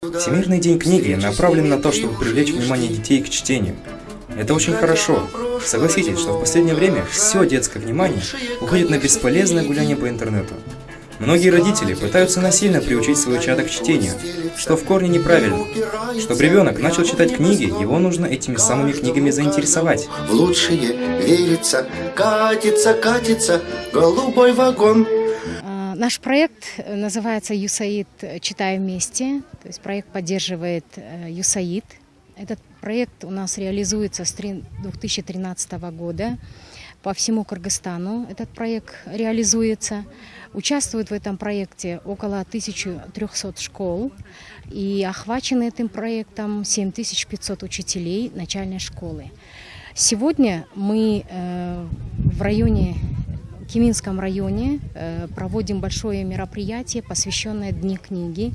Всемирный день книги направлен на то, чтобы привлечь внимание детей к чтению. Это очень хорошо. Согласитесь, что в последнее время все детское внимание уходит на бесполезное гуляние по интернету. Многие родители пытаются насильно приучить своего чада к чтению, что в корне неправильно. Чтобы ребенок начал читать книги, его нужно этими самыми книгами заинтересовать. В лучшее верится, катится, катится голубой вагон. Наш проект э, называется «ЮСАИД. Читаем вместе». То есть проект поддерживает э, ЮСАИД. Этот проект у нас реализуется с три- 2013 года. По всему Кыргызстану этот проект реализуется. Участвует в этом проекте около 1300 школ. И охвачены этим проектом 7500 учителей начальной школы. Сегодня мы э, в районе в Киминском районе э, проводим большое мероприятие, посвященное Дни книги.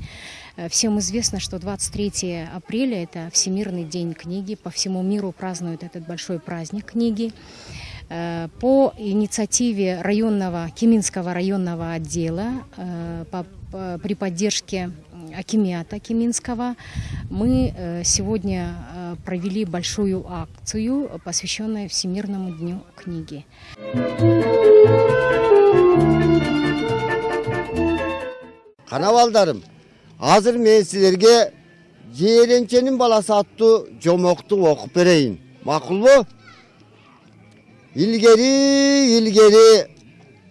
Э, Всем известно, что 23 апреля – это Всемирный день книги. По всему миру празднуют этот большой праздник книги. Э, По инициативе районного, Киминского районного отдела при поддержке Акимиата Киминского мы э, сегодня э, провели большую акцию, посвященную Всемирному дню книги. Кана балдарым, азыр мен силерге Жээренченин баласы аттуу жомокту окуп берейин. Макулбу? Илгери, илгери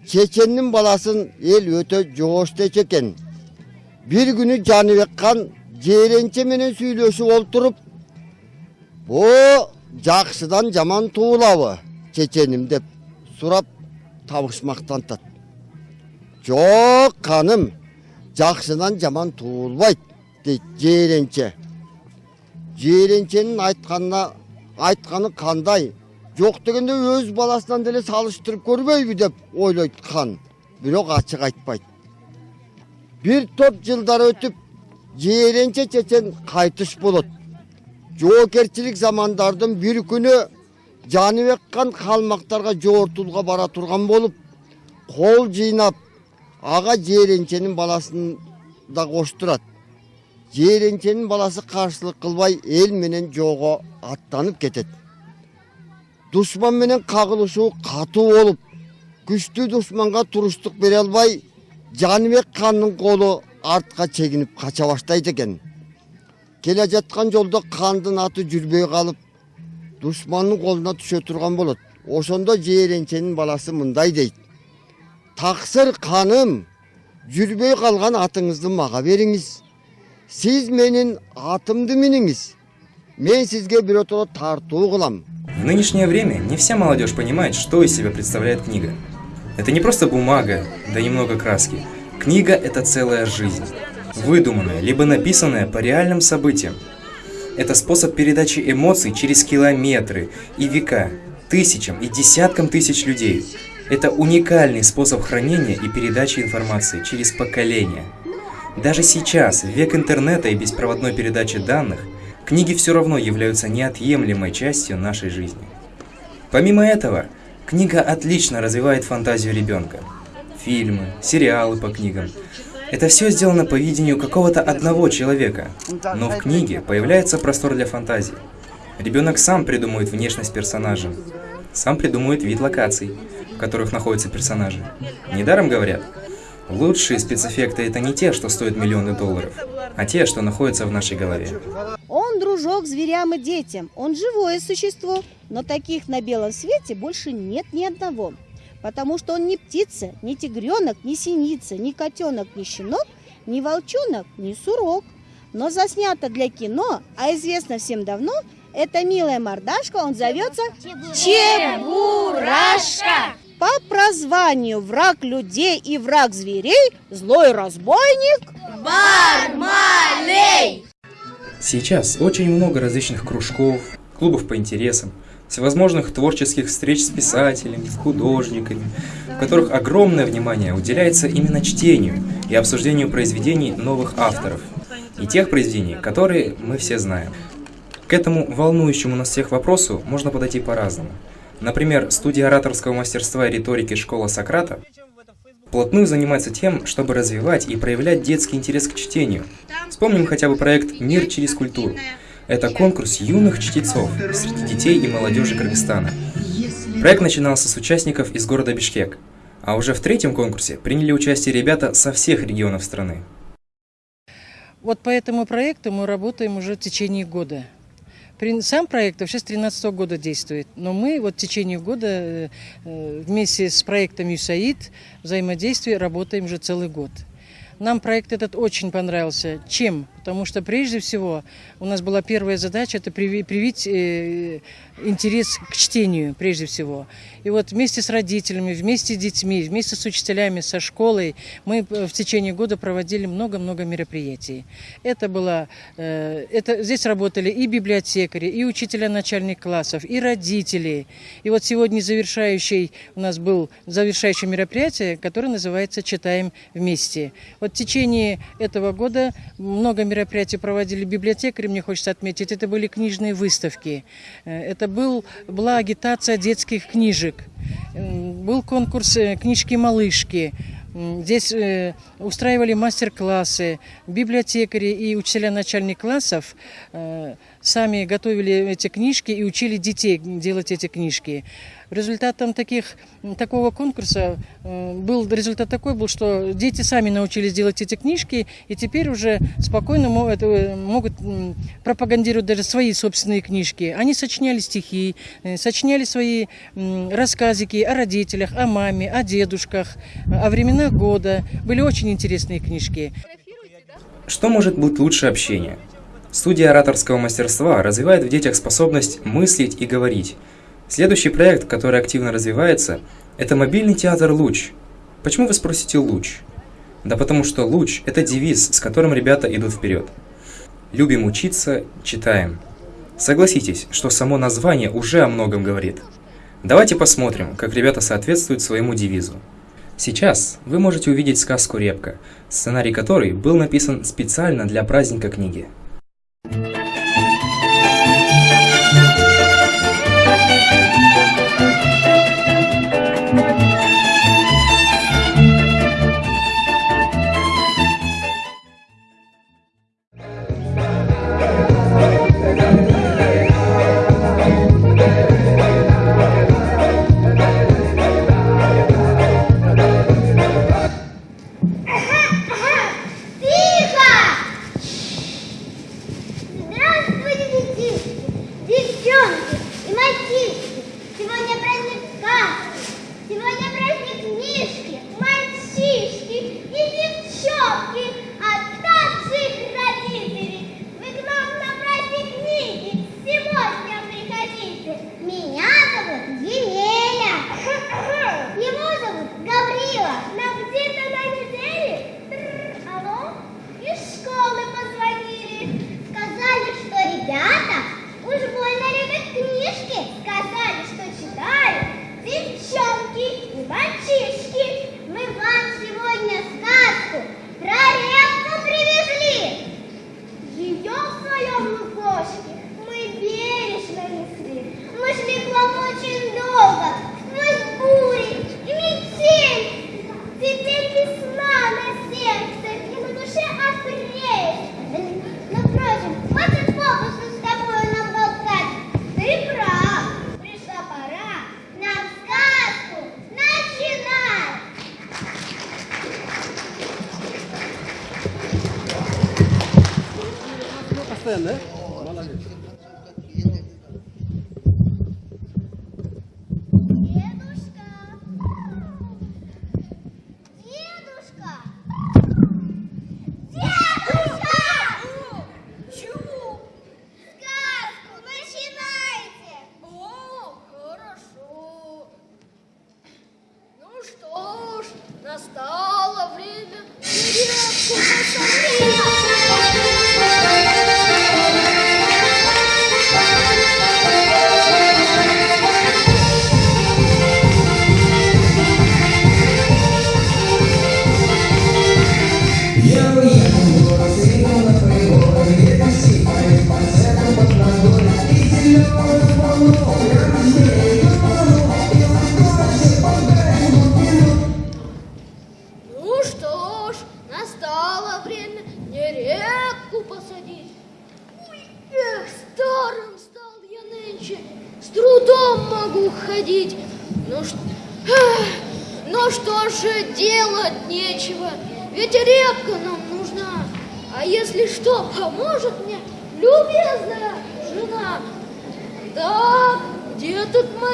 Чеченнин баласын эл өтө жоошту экен. Бир күнү Жаныбек кан Жээренче менен сүйлөшүп олтуруп, "Бу жакшыдан жаман туулабы, чеченим?" деп сурап табышмактантат. Жок, каным, жакшыдан жаман туулбайт дейт жээренче жээренченин айтканына айтканы кандай жок дегенде өз баласынан деле салыштырып көрбөйбү деп ойлойт хан бирок ачык айтпайт бир топ жылдар өтүп жээренче чечен кайтыш болот жоокерчилик замандардын бир күнү жаныбек кан калмактарга жоортууга бара турган болуп кол жыйнап ага жээренченин баласын да коштурат жээренченин баласы каршылык кылбай эл менен жоого аттанып кетет душман менен кагылышуу катуу болуп күчтүү душманга туруштук бере албай жаныбек ханның қолы артқа шегініп қаша бастайды екен келе жатқан жолда қандың аты жүрбей қалып дұшманның қолына түсе тұрған болады ошондо жиренченин баласы мындай дейді тақсыр қаным жүрбей қалған атыңызды маға беріңіз сіз менің атымды мініңіз мен сізге біротола тарту қылам в нынешнее время не вся молодежь понимает, что из себя представляет книга. Это не просто бумага, да немного краски. Книга – это целая жизнь. Выдуманная, либо написанная по реальным событиям. Это способ передачи эмоций через километры и века, тысячам и десяткам тысяч людей. Это уникальный способ хранения и передачи информации через поколения. Даже сейчас, век интернета и беспроводной передачи данных, книги все равно являются неотъемлемой частью нашей жизни. Помимо этого, книга отлично развивает фантазию ребенка. Фильмы, сериалы по книгам. Это все сделано по видению какого-то одного человека, но в книге появляется простор для фантазии. Ребенок сам придумывает внешность персонажа, сам придумывает вид локаций, в которых находятся персонажи. Недаром говорят, лучшие спецэффекты это не те, что стоят миллионы долларов, а те, что находятся в нашей голове. Дружок зверям и детям, он живое существо, но таких на белом свете больше нет ни одного. Потому что он не птица, не тигренок, не синица, не котенок, не щенок, не волчонок, не сурок. Но заснято для кино, а известно всем давно, это милая мордашка, он зовется Чебурашка. По прозванию враг людей и враг зверей, злой разбойник Бармалей. Сейчас очень много различных кружков, клубов по интересам, всевозможных творческих встреч с писателями, художниками, в которых огромное внимание уделяется именно чтению и обсуждению произведений новых авторов и тех произведений, которые мы все знаем. К этому волнующему нас всех вопросу можно подойти по-разному. Например, студия ораторского мастерства и риторики «Школа Сократа» вплотную занимается тем, чтобы развивать и проявлять детский интерес к чтению. Вспомним хотя бы проект «Мир через культуру». Это конкурс юных чтецов среди детей и молодежи Кыргызстана. Проект начинался с участников из города Бишкек, а уже в третьем конкурсе приняли участие ребята со всех регионов страны. Вот по этому проекту мы работаем уже в течение года. Сам проект вообще с 2013 года действует, но мы вот в течение года э, э, вместе с проектом ЮСАИД взаимодействие работаем уже целый год. Нам проект этот очень понравился. Чем? Потому что прежде всего у нас была первая задача это привить э, интерес к чтению прежде всего. И вот вместе с родителями, вместе с детьми, вместе с учителями, со школой мы в течение года проводили много-много мероприятий. Это было, э, это, здесь работали и библиотекари, и учителя начальных классов, и родители. И вот сегодня завершающий у нас был завершающее мероприятие, которое называется «Читаем вместе». Вот в течение этого года много мероприятий проводили библиотекари, мне хочется отметить, это были книжные выставки. Э, это был, была агитация детских книжек. Был конкурс э, книжки-малышки. Здесь э, устраивали мастер-классы. Библиотекари и учителя начальных классов э, сами готовили эти книжки и учили детей делать эти книжки. Результатом таких, такого конкурса э, был результат такой был, что дети сами научились делать эти книжки, и теперь уже спокойно могут, э, могут пропагандировать даже свои собственные книжки. Они сочиняли стихи, э, сочиняли свои рассказики о родителях, о маме, о дедушках, о временах года. Были очень интересные книжки. Что может быть лучше общения? Студия ораторского мастерства развивает в детях способность мыслить и говорить – Следующий проект, который активно развивается, это мобильный театр «Луч». Почему вы спросите «Луч»? Да потому что «Луч» – это девиз, с которым ребята идут вперед. Любим учиться, читаем. Согласитесь, что само название уже о многом говорит. Давайте посмотрим, как ребята соответствуют своему девизу. Сейчас вы можете увидеть сказку «Репка», сценарий которой был написан специально для праздника книги.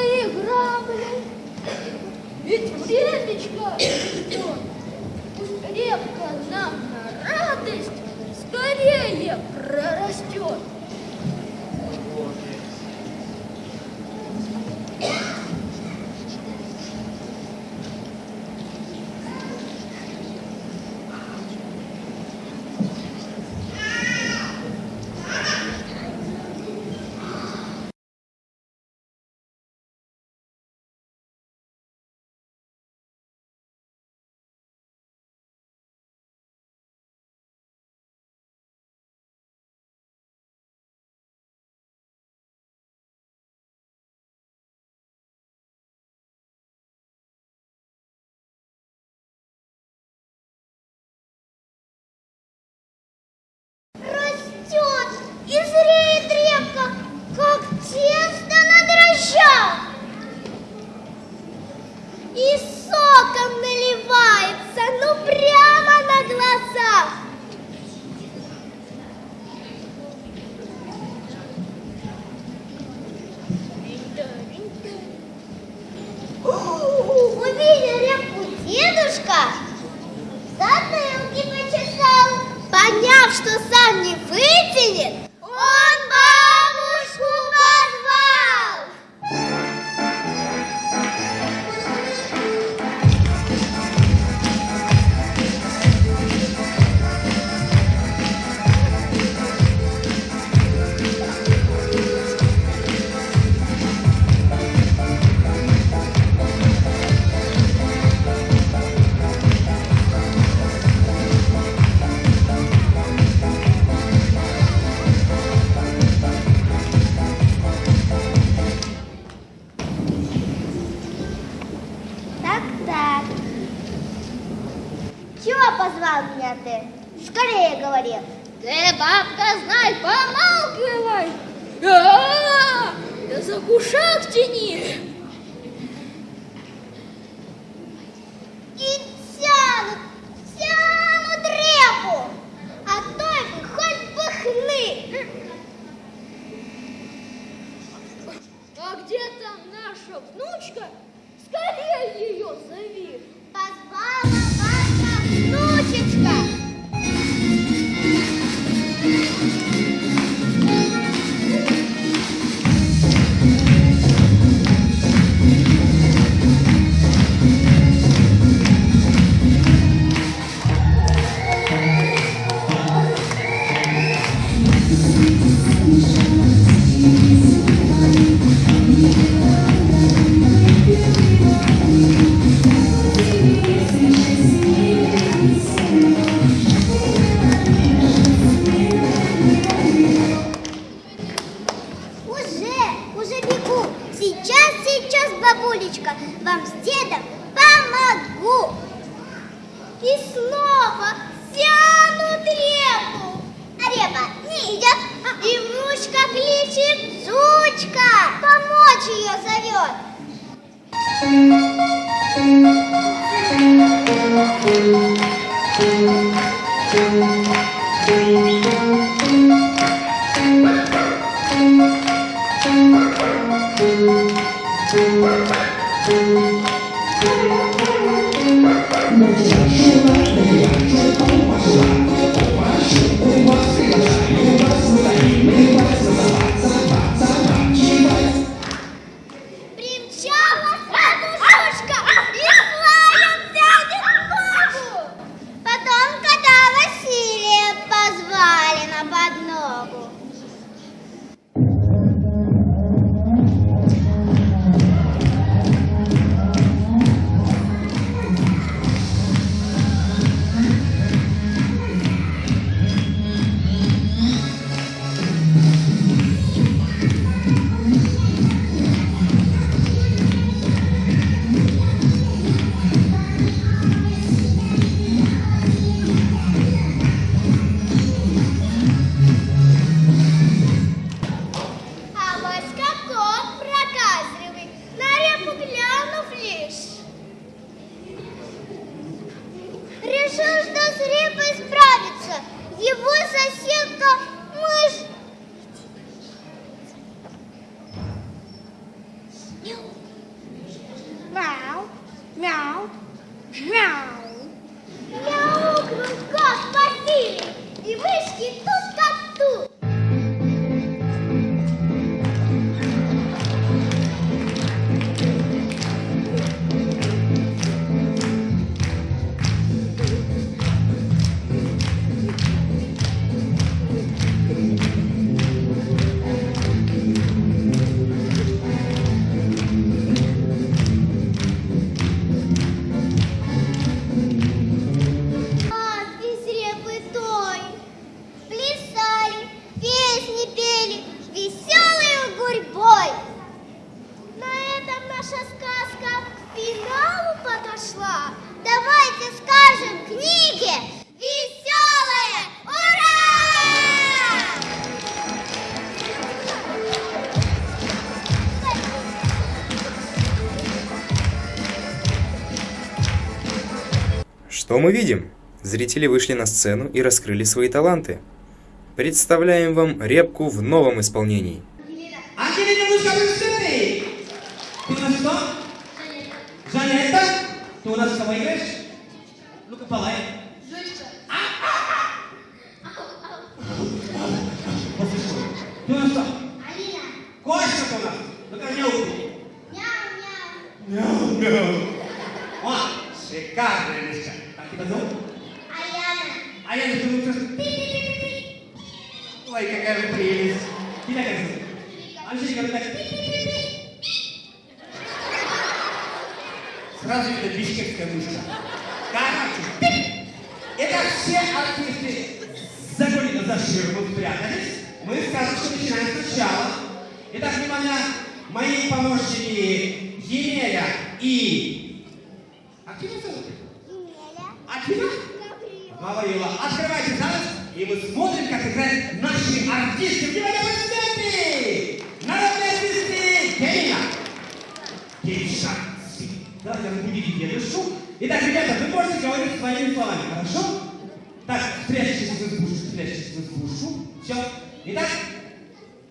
Мои грабли? Ведь репечка, что? Репка нам на радость скорее прорастет. А где там наша внучка? Скорее ее зови. Позвала Уже, бегу. Сейчас, сейчас, бабулечка, вам с дедом помогу. И снова тянут репу. А репа не идет. И внучка кличет Зучка. Помочь ее зовет. Примчалась решил, что с репой справится. Его соседка мышь мы видим? Зрители вышли на сцену и раскрыли свои таланты. Представляем вам репку в новом исполнении. Ангелина, мышка, вы сцены! Ты у нас кто? Жанетта. Ты у нас кого играешь? Ну-ка, полай. Послушай, Ты у нас кто? Алина, Кошка у нас. Ну-ка, мяукни. мяу-мяу. Мяу-мяу. О, шикарная мышка. Тебя зовут? Аяна, А не думаю, что... Ой, какая прелесть. Тебя как зовут? Анжелика, ты так... Сразу видно бишкекская мышка. Короче, это все артисты загонено за ширму спрятались. Мы сказочку начинаем сначала. Итак, внимание, мои помощники Емеля и... А как тебя зовут? А тебя? Гаврила. Открывайте занавес, и мы смотрим, как играют наши артисты. Внимание, аплодисменты! Народные артисты Кемина. Кемиша. Давайте разбудите дедушку. Итак, ребята, вы можете говорить своими словами, хорошо? Так, спрячьтесь в избушку, спрячьтесь в избушку. Все. Итак,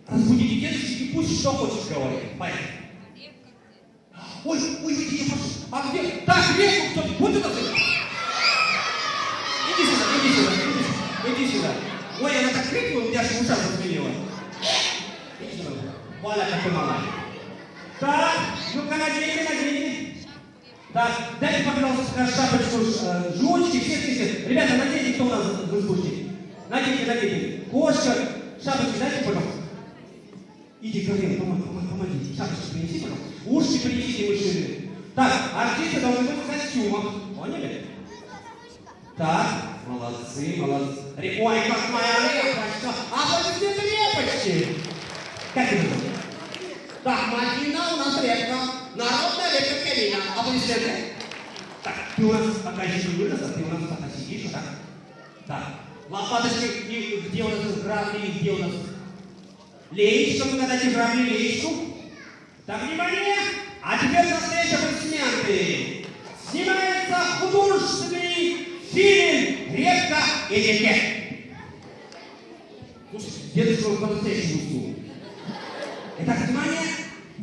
разбудите дедушку и пусть что хочешь говорит. Поехали. Ой, ой, я прошу. А где? Так, кто-то. Вот это ты. Иди сюда, иди сюда, иди иди сюда. Ой, она так крикнула, у меня аж ушах зазвенело. Иди сюда. Валя, как ты мала. Так, ну-ка, наденьте, наденьте. Так, дайте, пожалуйста, шапочку, э, жучки, все, все, все. Ребята, наденьте, кто у нас в избушке. Наденьте, наденьте. Кошка, шапочки дайте, пожалуйста. Иди, Гаврила, помоги, помоги, помоги. Шапочку принеси, пожалуйста. Ушки принесите мышины. Так, артисты должны быть в костюмах. Поняли? Так, молодцы, молодцы. Ой, как моя репочка. А вот где репочки? Как это? Так, Мадина у нас репка. Народная репка Калина. Аплодисменты. Так, ты у нас пока еще не выросла, ты у нас пока сидишь, так? Так, лопаточки, где у нас грабли, где у нас леечка, вы дадите грабли леечку. Так, внимание! А теперь настоящие аплодисменты. Снимается художественный фильм «Репка и реке». Слушайте, дедушка по-настоящему уснул. Итак, внимание,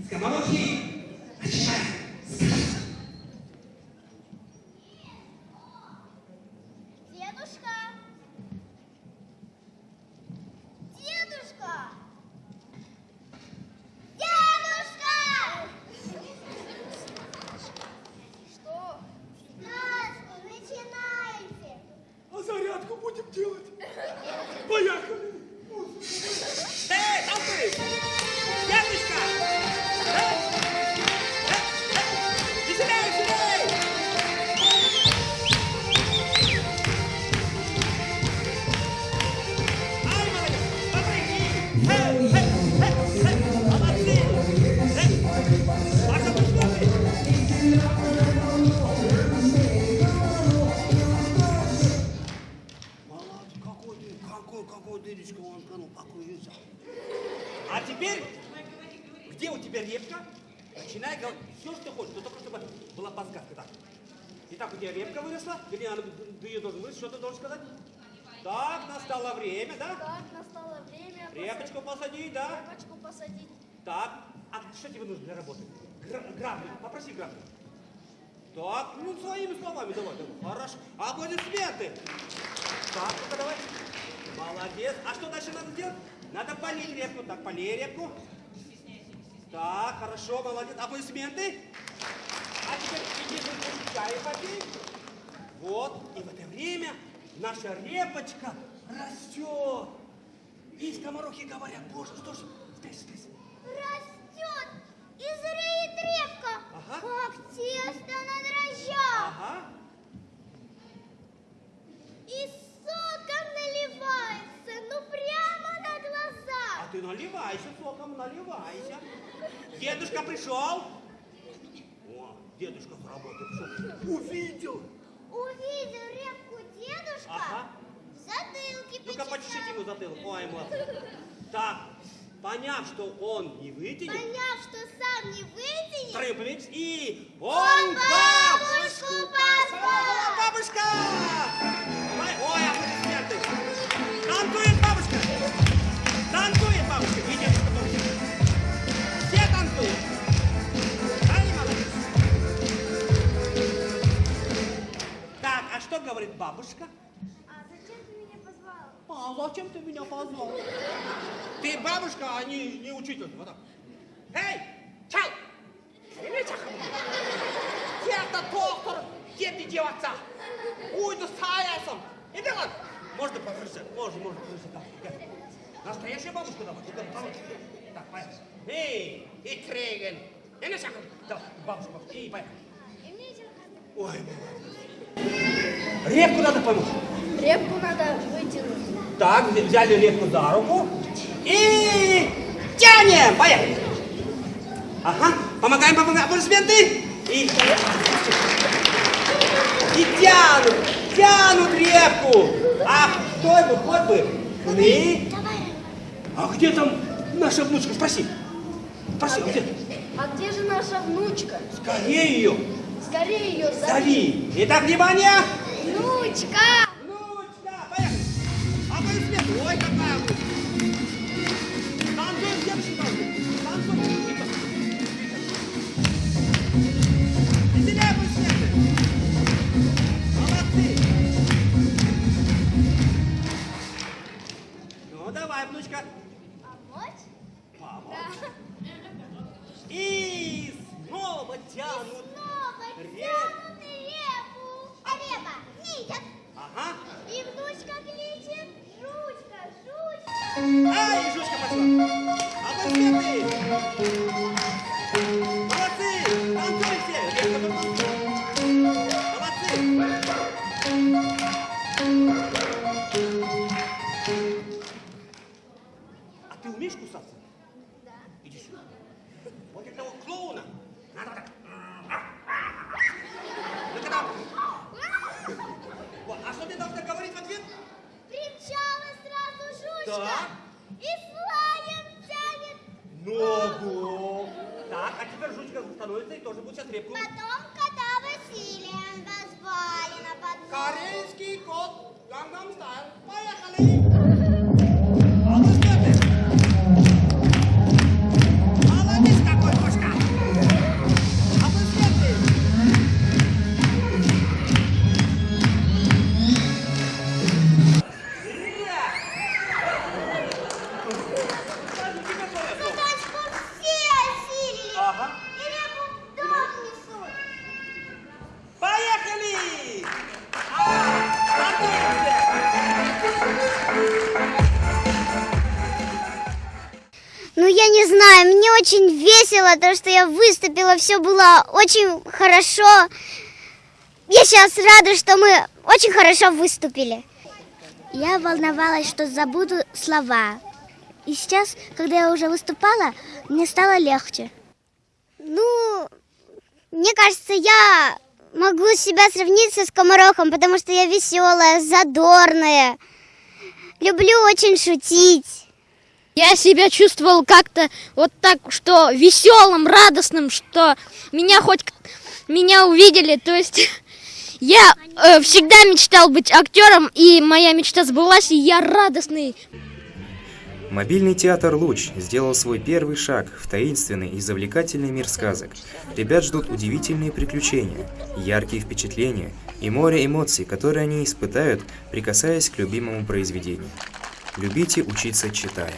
скоморохи, начинаем. Сказка. Покуется. А теперь, где у тебя репка? Начинай говорить все, что хочешь, но только чтобы была подсказка. Так. Итак, у тебя репка выросла, вернее, она, ты ее должен вырасти, что ты должен сказать? Так, настало время, да? Так, настало время Репочку посадить, да? репочку посадить. Так, а что тебе нужно для работы? Гра- грабли, попроси грабли. Так, ну своими словами давай, давай. Хорошо. Аплодисменты. Так, ну-ка давай. Молодец. А что дальше надо сделать? Надо полить репку. Так, полей репку. Так, хорошо, молодец. Аплодисменты. А теперь иди чай попей. Вот, и в это время наша репочка растет. И скоморохи говорят, боже, что ж, здесь, здесь. Растет и зреет репка, Ага. как тесто на дрожжах. Ага. И соком наливается, ну прямо на А глазах. ты наливайся соком, наливайся. Дедушка пришел. О, дедушка с работы пришел. Увидел. Увидел репку дедушка, Ага. в затылке Ну-ка, почешите ему затылок. Ой, молодец. Так, поняв, что он не вытянет, Поняв, что сам не вытянет, повернись и... он бабушку позвал. Бабушка! Ой, ой, что говорит бабушка? А зачем ты меня позвал? А зачем ты меня позвал? Ты бабушка, а не, не учитель. Вот так. Эй, чай! Я-то доктор, где ты деваться? Уйду с Аясом. Иди вон. Можно повернуться? Можно, можно. Так, так. Настоящая бабушка давай. Бабушка. Так, поехали. Эй, и Треген. Иди чай. Давай, бабушка, бабушка. И поехали. Еще Ой, Репку надо помочь. Репку надо вытянуть. Так, взя- взяли репку за руку и тянем. Поехали. Ага, помогаем, помогаем. Аплодисменты. И, и тянут, тянут репку. А кто бы, хоть бы. Мы. А где там наша внучка? Спроси. Спроси, где? А где же наша внучка? Скорее ее. Скорее ее зови. Зови. Итак, внимание. внучка. Внучка, поехали. Аплодисменты. Ой, какая внучка. Танцуем, девочки, танцуем. Веселее аплодисменты. Молодцы. Ну, давай, внучка. Ай, жучка пошла. Весело, то, что я выступила, все было очень хорошо. Я сейчас рада, что мы очень хорошо выступили. Я волновалась, что забуду слова. И сейчас, когда я уже выступала, мне стало легче. Ну, мне кажется, я могу себя сравнить со скоморохом, потому что я веселая, задорная. Люблю очень шутить. Я себя чувствовал как-то вот так, что веселым, радостным, что меня хоть меня увидели, то есть Я э, всегда мечтал быть актером, и моя мечта сбылась, и я радостный. Мобильный театр «Луч» сделал свой первый шаг в таинственный и завлекательный мир сказок. Ребят ждут удивительные приключения, яркие впечатления и море эмоций, которые они испытают, прикасаясь к любимому произведению. Любите учиться, читая.